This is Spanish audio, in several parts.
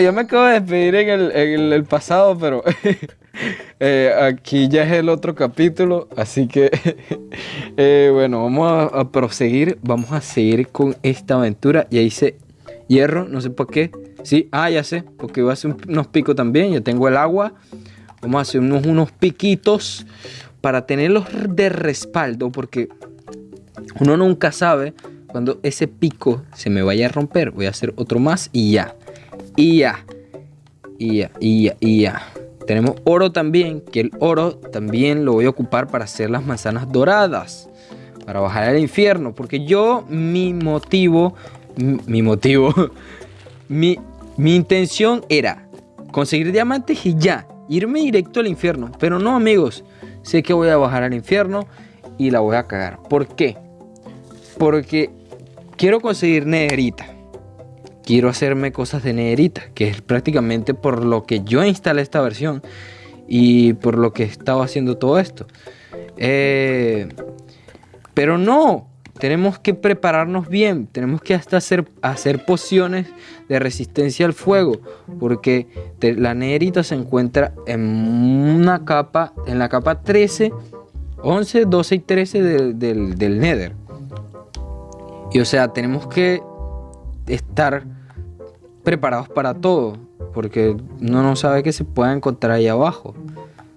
yo me acabo de despedir en el, pasado, pero eh, aquí ya es el otro capítulo, así que eh, bueno, vamos a, proseguir, vamos a seguir con esta aventura. Ya hice hierro, no sé por qué. Sí, ah, ya sé, porque voy a hacer unos picos también, ya tengo el agua. Vamos a hacer unos, unos piquitos para tenerlos de respaldo, porque uno nunca sabe cuando ese pico se me vaya a romper. Voy a hacer otro más y ya. Y ya. Y ya, y ya, ya. Tenemos oro también, que el oro también lo voy a ocupar para hacer las manzanas doradas. Para bajar al infierno. Porque yo, mi motivo, mi, motivo, mi, mi intención era conseguir diamantes y ya. Irme directo al infierno. Pero no, amigos. Sé que voy a bajar al infierno y la voy a cagar. ¿Por qué? Porque quiero conseguir nederita. Quiero hacerme cosas de nederita, que es prácticamente por lo que yo instalé esta versión y por lo que estaba haciendo todo esto. Eh, pero no, tenemos que prepararnos bien, tenemos que hasta hacer, hacer pociones de resistencia al fuego, porque la nederita se encuentra en una capa, en la capa 13, 11, 12 y 13 del, del nether. Y o sea, tenemos que estar preparados para todo, porque uno no sabe qué se puede encontrar ahí abajo.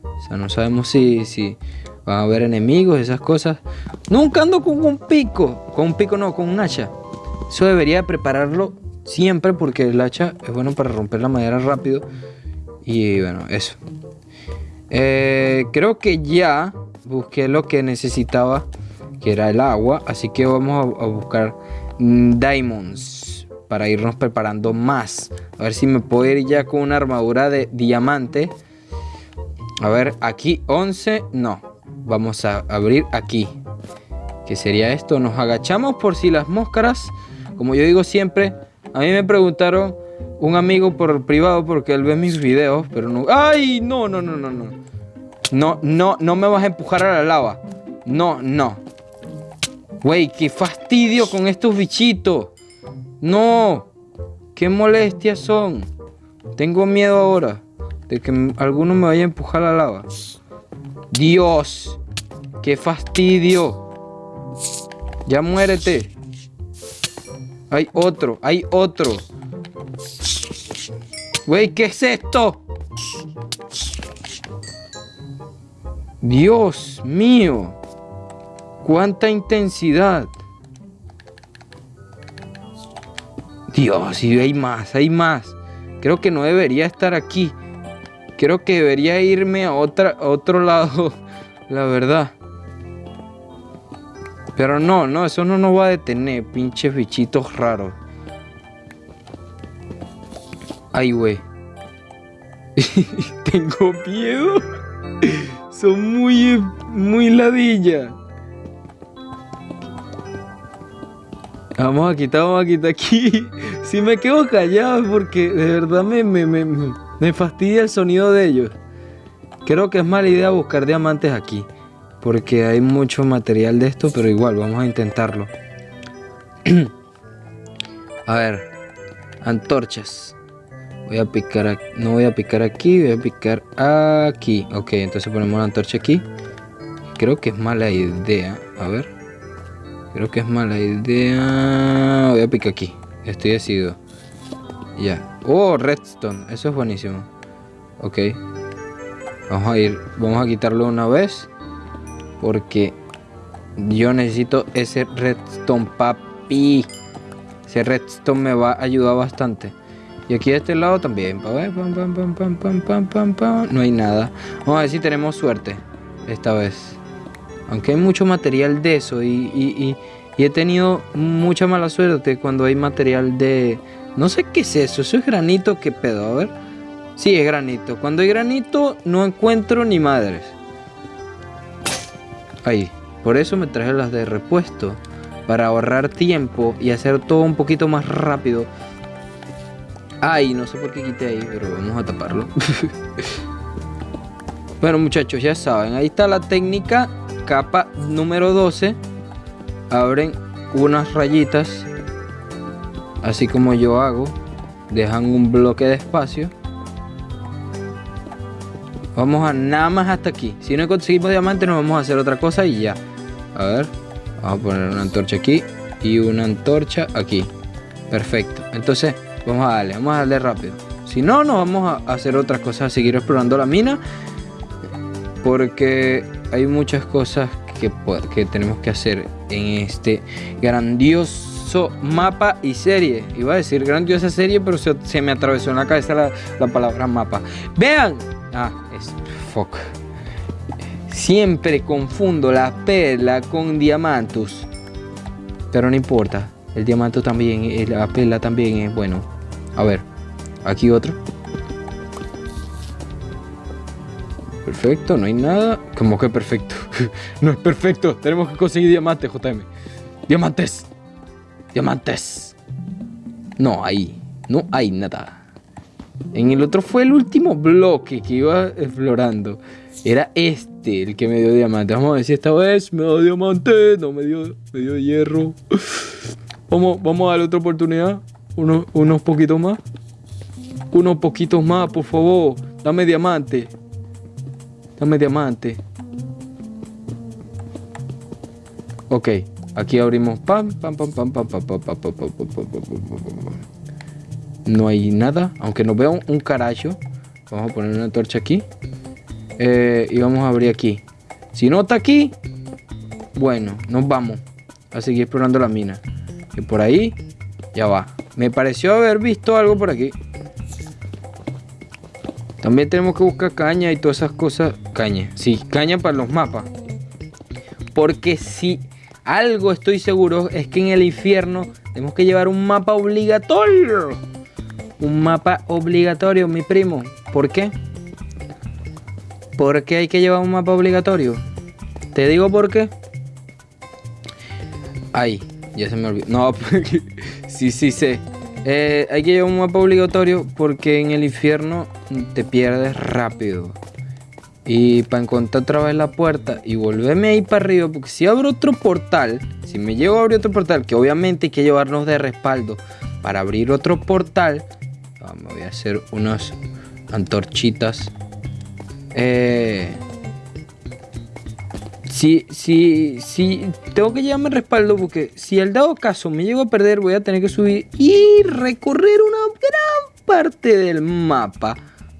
O sea, no sabemos si, si van a haber enemigos, esas cosas. Nunca ando con un pico, con un pico no, con un hacha. Eso debería prepararlo siempre porque el hacha es bueno para romper la madera rápido. Y bueno, eso. Eh, creo que ya busqué lo que necesitaba que era el agua. Así que vamos a, buscar mm, diamonds para irnos preparando más. A ver si me puedo ir ya con una armadura de diamante. A ver, aquí 11, no. Vamos a abrir aquí. ¿Qué sería esto? Nos agachamos por si las máscaras, como yo digo siempre, a mí me preguntaron un amigo por privado porque él ve mis videos, pero no... ¡Ay! No, no, no, no, no. No, no, no me vas a empujar a la lava. No, no. Güey, qué fastidio con estos bichitos. No. Qué molestias son. Tengo miedo ahora de que alguno me vaya a empujar a la lava. Dios. Qué fastidio. Ya muérete. Hay otro, hay otro. Güey, ¿qué es esto? Dios mío. ¡Cuánta intensidad! Dios, y hay más, hay más. Creo que no debería estar aquí. Creo que debería irme a, otra, otro lado, la verdad. Pero no, no, eso no nos va a detener, pinches bichitos raros. Ay, güey. Tengo miedo. Son muy, muy ladilla. Vamos a quitar, vamos a quitar aquí. Si me quedo callado porque de verdad me, me, me, me fastidia el sonido de ellos. Creo que es mala idea buscar diamantes aquí. Porque hay mucho material de esto, pero igual, vamos a intentarlo. a ver, antorchas. Voy a picar aquí, no voy a picar aquí, voy a picar aquí. Ok, entonces ponemos la antorcha aquí. Creo que es mala idea. A ver. Creo que es mala idea. Voy a picar aquí. Estoy decidido. Ya. Oh, redstone. Eso es buenísimo. Ok. Vamos a ir. Vamos a quitarlo una vez. Porque yo necesito ese redstone, papi. Ese redstone me va a ayudar bastante. Y aquí de este lado también. No hay nada. Vamos a ver si tenemos suerte. Esta vez. Aunque hay mucho material de eso y, he tenido mucha mala suerte cuando hay material de... No sé qué es eso, eso es granito, qué pedo, a ver. Sí, es granito. Cuando hay granito no encuentro ni madres. Ahí. Por eso me traje las de repuesto. Para ahorrar tiempo y hacer todo un poquito más rápido. Ay, no sé por qué quité ahí, pero vamos a taparlo. bueno muchachos, ya saben, ahí está la técnica capa número 12 abren unas rayitas así como yo hago dejan un bloque de espacio. Vamos a nada más hasta aquí. Si no conseguimos diamante, nos vamos a hacer otra cosa y ya. A ver, vamos a poner una antorcha aquí y una antorcha aquí. Perfecto. Entonces, vamos a darle, vamos a darle rápido. Si no, nos vamos a hacer otras cosas, a seguir explorando la mina. Porque hay muchas cosas que, que tenemos que hacer en este grandioso mapa y serie. Iba a decir grandiosa serie, pero se, me atravesó en la cabeza la, la palabra mapa. Vean. Ah, es fuck. Siempre confundo la perla con diamantus. Pero no importa. El diamante también, la perla también es bueno. A ver, aquí otro. Perfecto, no hay nada. ¿Cómo que perfecto? no es perfecto. Tenemos que conseguir diamantes, JM. Diamantes. Diamantes. No hay. No hay nada. En el otro fue el último bloque que iba explorando. Era este el que me dio diamante. Vamos a ver si esta vez me dio diamante. No, me dio, me dio hierro. Vamos, vamos a darle otra oportunidad. Unos, unos poquitos más. Unos poquitos más, por favor. Dame diamante. Dame diamante. Ok. Aquí abrimos No hay nada. Aunque no veo un carajo. Vamos a poner una torcha aquí. Eh, y vamos a abrir aquí. Si no está aquí, bueno, nos vamos a seguir explorando la mina por ahí ya va. Me pareció haber visto algo por aquí. También tenemos que buscar caña y todas esas cosas. Caña, sí, caña para los mapas. Porque si algo estoy seguro es que en el infierno tenemos que llevar un mapa obligatorio. Un mapa obligatorio, mi primo. ¿Por qué? ¿Por qué hay que llevar un mapa obligatorio? Te digo por qué. Ahí. Ya se me olvidó. No, sí, sí sé. Eh, hay que llevar un mapa obligatorio porque en el infierno te pierdes rápido. Y para encontrar otra vez la puerta y volverme ahí para arriba, porque si abro otro portal, si me llevo a abrir otro portal, que obviamente hay que llevarnos de respaldo para abrir otro portal, me voy a hacer unas antorchitas. Eh, si, si, si tengo que llevarme respaldo porque si al dado caso me llego a perder voy a tener que subir y recorrer una gran parte del mapa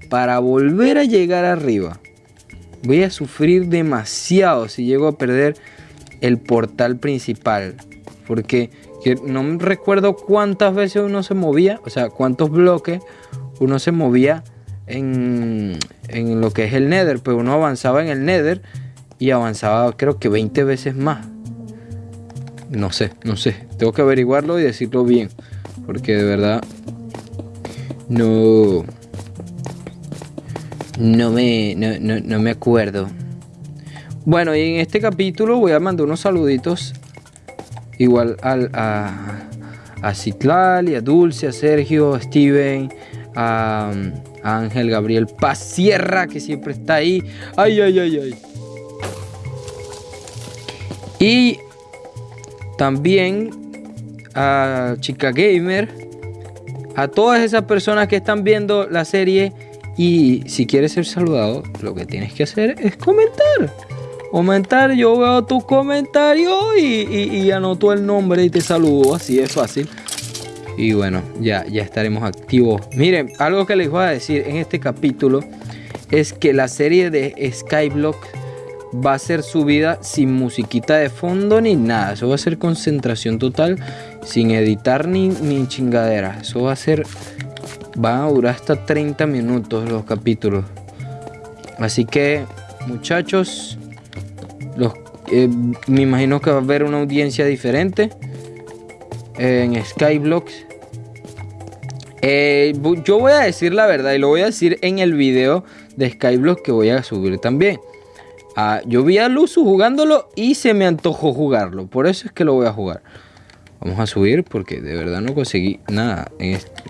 para volver a llegar arriba. Voy a sufrir demasiado si llego a perder el portal principal. Porque no recuerdo cuántas veces uno se movía, o sea, cuántos bloques uno se movía en, en lo que es el Nether. Pues uno avanzaba en el Nether y avanzaba creo que 20 veces más. No sé, no sé. Tengo que averiguarlo y decirlo bien. Porque de verdad no... No me, no, me acuerdo. Bueno, y en este capítulo voy a mandar unos saluditos. Igual al, a, a Citlal y a Dulce, a Sergio, a Steven, a, a Ángel Gabriel Paz Sierra, que siempre está ahí. Ay, ay, ay, ay. Y también a Chica Gamer, a todas esas personas que están viendo la serie y si quieres ser saludado, lo que tienes que hacer es comentar. Comentar, yo veo tu comentario y, anoto el nombre y te saludo, así es fácil. Y bueno, ya, ya estaremos activos. Miren, algo que les voy a decir en este capítulo es que la serie de Skyblock va a ser subida sin musiquita de fondo ni nada. Eso va a ser concentración total, sin editar ni, ni chingadera. Eso va a ser. Va a durar hasta 30 minutos los capítulos. Así que, muchachos, los, eh, me imagino que va a haber una audiencia diferente en Skyblocks. Eh, yo voy a decir la verdad y lo voy a decir en el video de Skyblock que voy a subir también. Ah, yo vi a Luzu jugándolo y se me antojó jugarlo. Por eso es que lo voy a jugar. Vamos a subir porque de verdad no conseguí nada.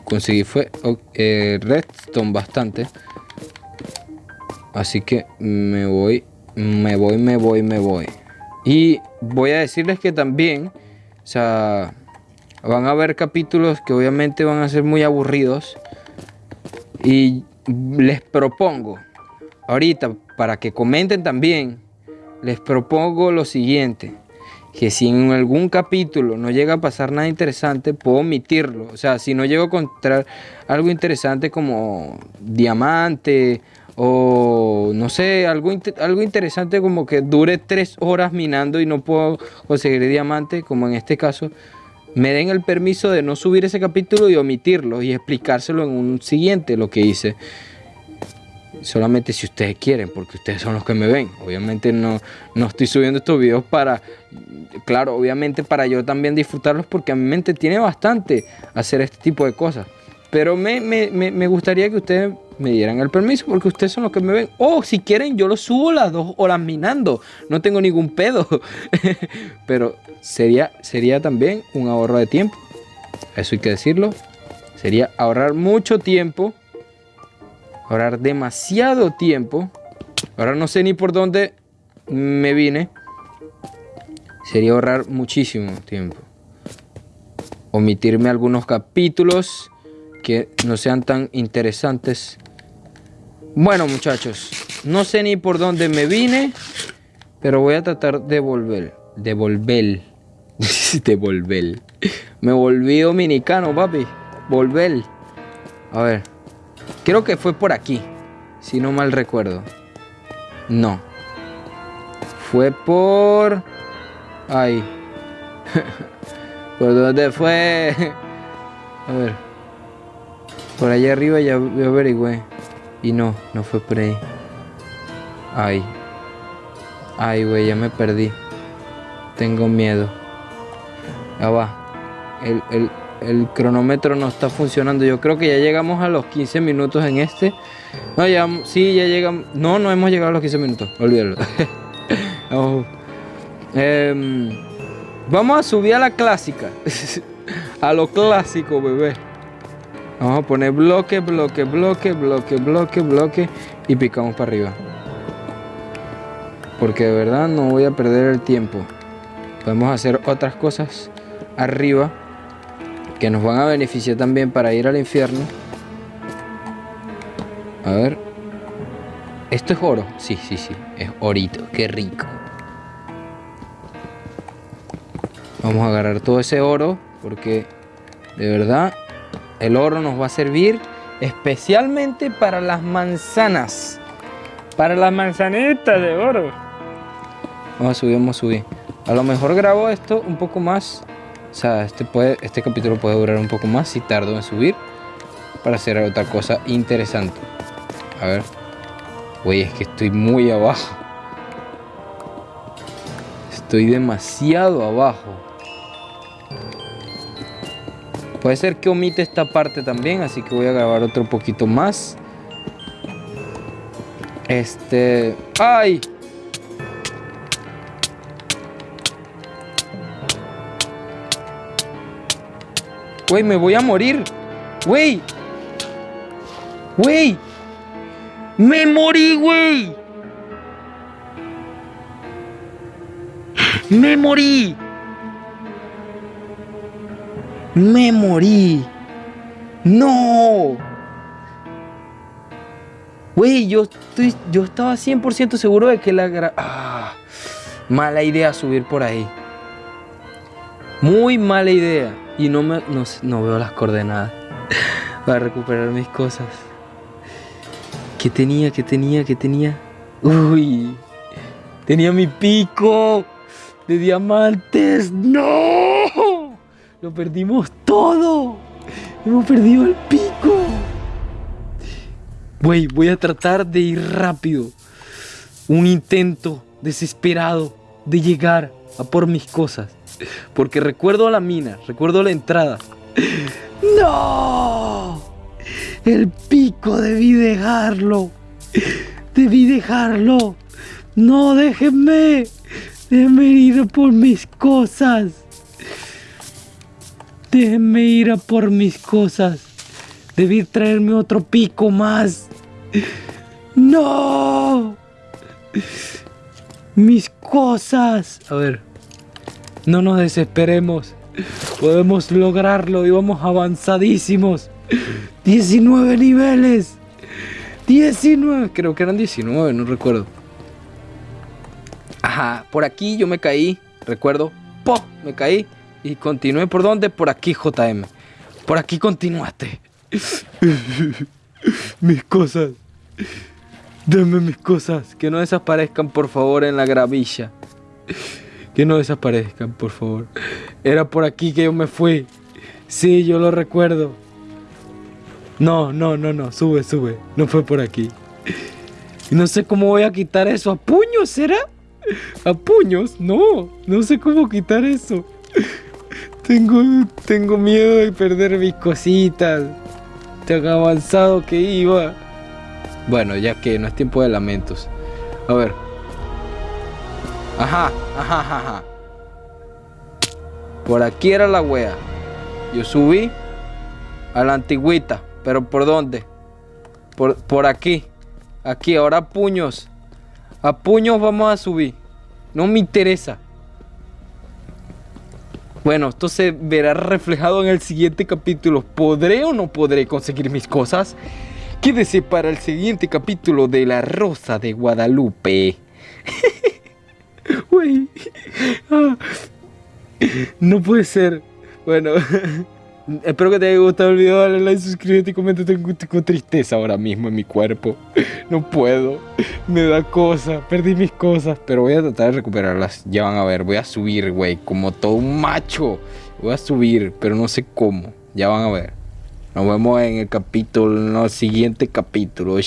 Conseguí fue eh, redstone bastante. Así que me voy, me voy, me voy, me voy. Y voy a decirles que también, o sea, Van a haber capítulos que obviamente van a ser muy aburridos. Y les propongo, ahorita, para que comenten también, les propongo lo siguiente. Que si en algún capítulo no llega a pasar nada interesante, puedo omitirlo. O sea, si no llego a encontrar algo interesante como diamante o no sé, algo, algo interesante como que dure tres horas minando y no puedo conseguir diamante, como en este caso, me den el permiso de no subir ese capítulo y omitirlo y explicárselo en un siguiente lo que hice. Solamente si ustedes quieren, porque ustedes son los que me ven. Obviamente no, no estoy subiendo estos videos para, claro, obviamente para yo también disfrutarlos porque a mi mente tiene bastante hacer este tipo de cosas. Pero me, me, gustaría que ustedes me dieran el permiso porque ustedes son los que me ven. O si quieren, yo lo subo las dos horas minando. No tengo ningún pedo. Pero sería, sería también un ahorro de tiempo. Eso hay que decirlo. Sería ahorrar mucho tiempo. Ahorrar demasiado tiempo. Ahora no sé ni por dónde me vine. Sería ahorrar muchísimo tiempo. Omitirme algunos capítulos que no sean tan interesantes. Bueno, muchachos, no sé ni por dónde me vine, pero voy a tratar de volver. De volver. de volver. Me volví dominicano, papi. Volver. A ver. Creo que fue por aquí. Si no mal recuerdo. No. Fue por... Ay. ¿Por dónde fue? A ver. Por allá arriba ya averigüé. Y no, no fue por ahí. Ay. Ay, güey, ya me perdí. Tengo miedo. Ya va. El, cronómetro no está funcionando. Yo creo que ya llegamos a los 15 minutos en este. No, ya, sí, ya llegamos. No, no hemos llegado a los 15 minutos. Olvídalo. Em, vamos a subir a la clásica. a lo clásico, bebé. Vamos a poner bloque, bloque, bloque, bloque, bloque, bloque y picamos para arriba. Porque de verdad no voy a perder el tiempo. Podemos hacer otras cosas arriba que nos van a beneficiar también para ir al infierno. A ver. ¿Esto es oro? Sí, sí, sí. Es orito. Qué rico. Vamos a agarrar todo ese oro porque de verdad el oro nos va a servir especialmente para las manzanas. Para las manzanitas de oro. Vamos a subir, vamos a subir. A lo mejor grabo esto un poco más. O sea, este, puede, este capítulo puede durar un poco más si tardo en subir. Para hacer otra cosa interesante. A ver. Güey, es que estoy muy abajo. Estoy demasiado abajo. Puede ser que omite esta parte también, así que voy a grabar otro poquito más. Este... ¡Ay! Güey, me voy a morir. Güey. Güey. Me morí, güey. Me morí. Me morí. No. Güey, yo, estoy, yo estaba 100% seguro de que la... Ah, mala idea subir por ahí. Muy mala idea. Y no, me, no, no veo las coordenadas para recuperar mis cosas. ¿Qué tenía? ¿Qué tenía? ¿Qué tenía? Uy. Tenía mi pico de diamantes. ¡No! Lo perdimos todo. Hemos perdido el pico. Güey, voy a tratar de ir rápido. Un intento desesperado de llegar a por mis cosas. Porque recuerdo la mina, recuerdo la entrada. ¡No! El pico debí dejarlo. Debí dejarlo. No, déjenme. Déjenme ir por mis cosas. Déjenme ir a por mis cosas. Debí traerme otro pico más. ¡No! Mis cosas. A ver. No nos desesperemos. Podemos lograrlo y vamos avanzadísimos. 19 niveles. 19. Creo que eran 19, no recuerdo. Ajá, por aquí yo me caí. Recuerdo. ¡Po! Me caí. Y continué por dónde? Por aquí, JM. Por aquí continuaste. mis cosas. Dame mis cosas. Que no desaparezcan, por favor, en la gravilla. Que no desaparezcan, por favor. Era por aquí que yo me fui. Sí, yo lo recuerdo. No, no, no, no. Sube, sube. No fue por aquí. No sé cómo voy a quitar eso. ¿A puños será? ¿A puños? No. No sé cómo quitar eso. Tengo, tengo miedo de perder mis cositas. Tan avanzado que iba. Bueno, ya que no es tiempo de lamentos. A ver. Ajá, ajá, ajá. Por aquí era la wea. Yo subí a la antigüita. ¿Pero por dónde? Por, por aquí. Aquí, ahora a puños. A puños vamos a subir. No me interesa. Bueno, esto se verá reflejado en el siguiente capítulo. ¿Podré o no podré conseguir mis cosas? Quédese para el siguiente capítulo de La Rosa de Guadalupe. Ah. No puede ser. Bueno. Espero que te haya gustado el video, dale like, suscríbete y comenta. Tengo, tengo, tristeza ahora mismo en mi cuerpo. No puedo. Me da cosa. Perdí mis cosas. Pero voy a tratar de recuperarlas. Ya van a ver. Voy a subir, güey. Como todo un macho. Voy a subir, pero no sé cómo. Ya van a ver. Nos vemos en el capítulo, en el siguiente capítulo.